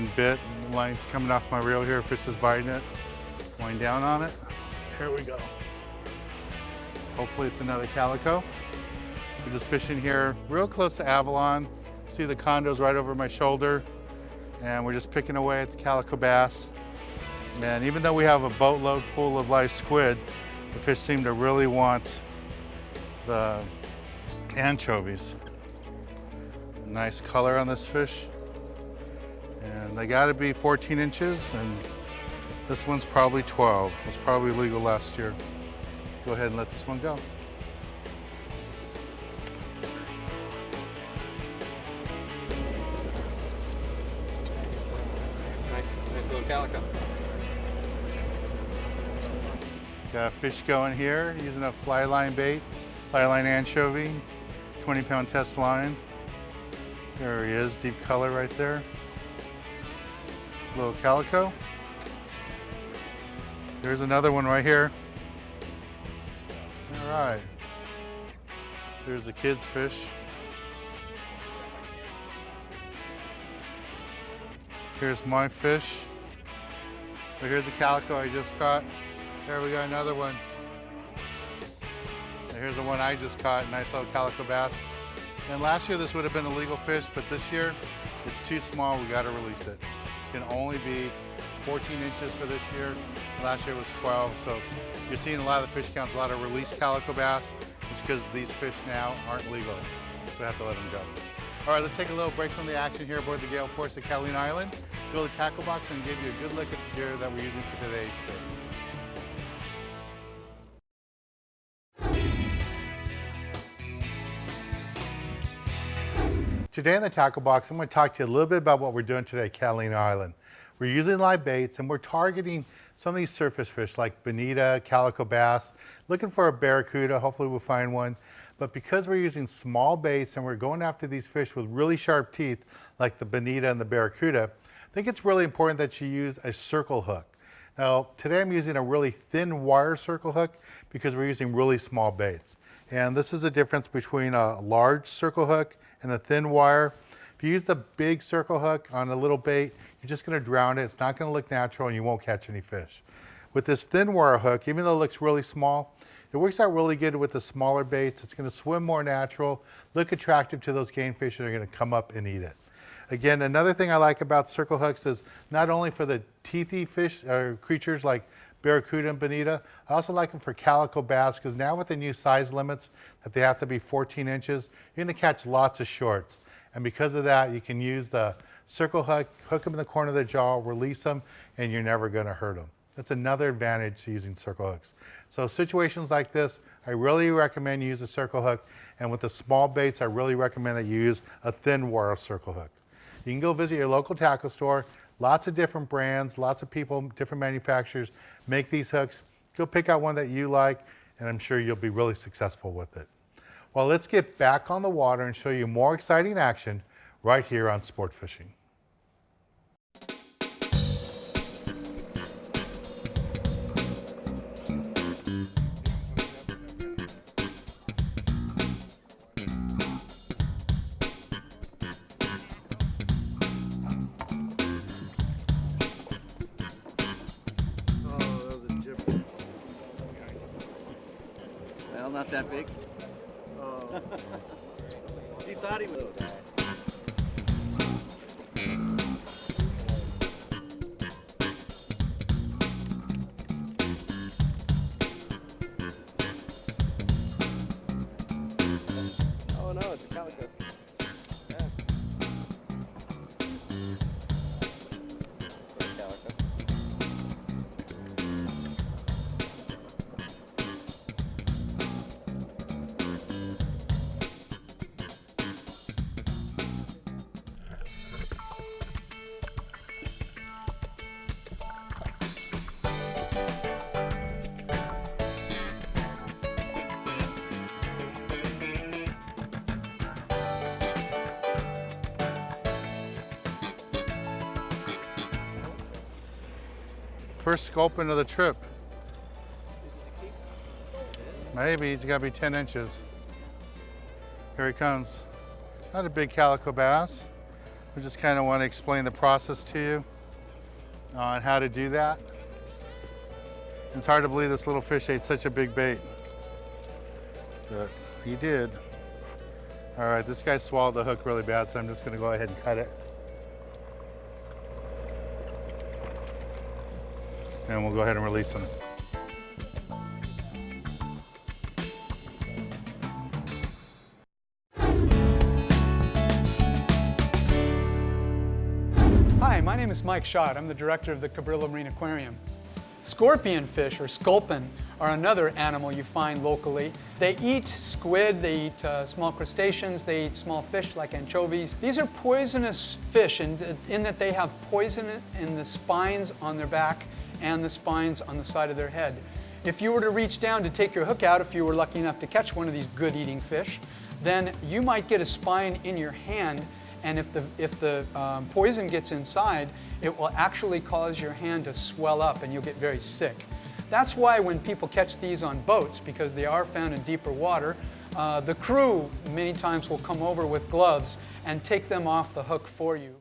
getting bit. The line's coming off my reel here. Fish is biting it. Going down on it. Here we go. Hopefully it's another calico. We're just fishing here real close to Avalon. See the condos right over my shoulder. And we're just picking away at the calico bass. And even though we have a boatload full of live squid, the fish seem to really want the anchovies. Nice color on this fish. And they gotta be 14 inches and this one's probably 12. It was probably legal last year. Go ahead and let this one go. Nice, nice little calico. Got a fish going here using a fly line bait, fly line anchovy, 20 pound test line. There he is, deep color right there. Little calico. There's another one right here. All right. There's a kid's fish. Here's my fish. But here's a calico I just caught. There we got another one. And here's the one I just caught, nice little calico bass. And last year this would have been a legal fish, but this year it's too small, we gotta release it. Can only be 14 inches for this year. Last year was 12, so you're seeing a lot of the fish counts, a lot of released calico bass. It's because these fish now aren't legal. We have to let them go. All right, let's take a little break from the action here aboard the Gale Force at Catalina Island. Go to the tackle box and give you a good look at the gear that we're using for today's trip. Today in the tackle box, I'm going to talk to you a little bit about what we're doing today at Catalina Island. We're using live baits and we're targeting some of these surface fish like bonita, calico bass, looking for a barracuda, hopefully we'll find one. But because we're using small baits and we're going after these fish with really sharp teeth, like the bonita and the barracuda, I think it's really important that you use a circle hook. Now, today I'm using a really thin wire circle hook because we're using really small baits. And this is the difference between a large circle hook and a thin wire. If you use the big circle hook on a little bait, you're just gonna drown it. It's not gonna look natural and you won't catch any fish. With this thin wire hook, even though it looks really small, it works out really good with the smaller baits. It's gonna swim more natural, look attractive to those game fish that are gonna come up and eat it. Again, another thing I like about circle hooks is not only for the teethy fish or creatures like barracuda and bonita, I also like them for calico bass because now with the new size limits that they have to be 14 inches, you're gonna catch lots of shorts. And because of that, you can use the circle hook, hook them in the corner of the jaw, release them, and you're never gonna hurt them. That's another advantage to using circle hooks. So situations like this, I really recommend you use a circle hook. And with the small baits, I really recommend that you use a thin wire circle hook. You can go visit your local tackle store. Lots of different brands, lots of people, different manufacturers make these hooks. Go pick out one that you like, and I'm sure you'll be really successful with it. Well, let's get back on the water and show you more exciting action right here on Sport Fishing. Not that big. Um, he thought he was. First sculpin of the trip. Maybe it's gotta be 10 inches. Here he comes. Not a big calico bass. We just kind of want to explain the process to you on how to do that. It's hard to believe this little fish ate such a big bait, but he did. All right, this guy swallowed the hook really bad, so I'm just going to go ahead and cut it. And we'll go ahead and release them. Hi, my name is Mike Schaadt. I'm the director of the Cabrillo Marine Aquarium. Scorpion fish, or sculpin, are another animal you find locally. They eat squid, they eat uh, small crustaceans, they eat small fish like anchovies. These are poisonous fish in, in that they have poison in the spines on their back and the spines on the side of their head. If you were to reach down to take your hook out, if you were lucky enough to catch one of these good eating fish, then you might get a spine in your hand and if the, if the um, poison gets inside, it will actually cause your hand to swell up and you'll get very sick. That's why when people catch these on boats, because they are found in deeper water, uh, the crew many times will come over with gloves and take them off the hook for you.